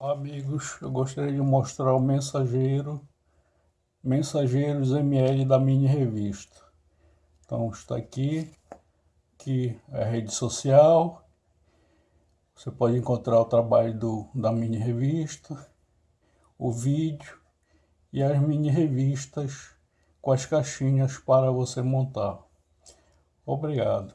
Amigos, eu gostaria de mostrar o mensageiro, Mensageiros ML da mini revista. Então está aqui, que é a rede social. Você pode encontrar o trabalho do, da mini revista, o vídeo e as mini revistas com as caixinhas para você montar. Obrigado.